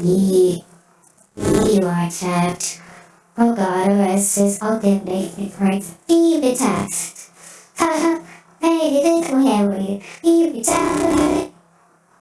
Yee. you are trapped. Oh God, arrest us. all then make me right. Be the test. Ha ha. Hey, this is where you Be the.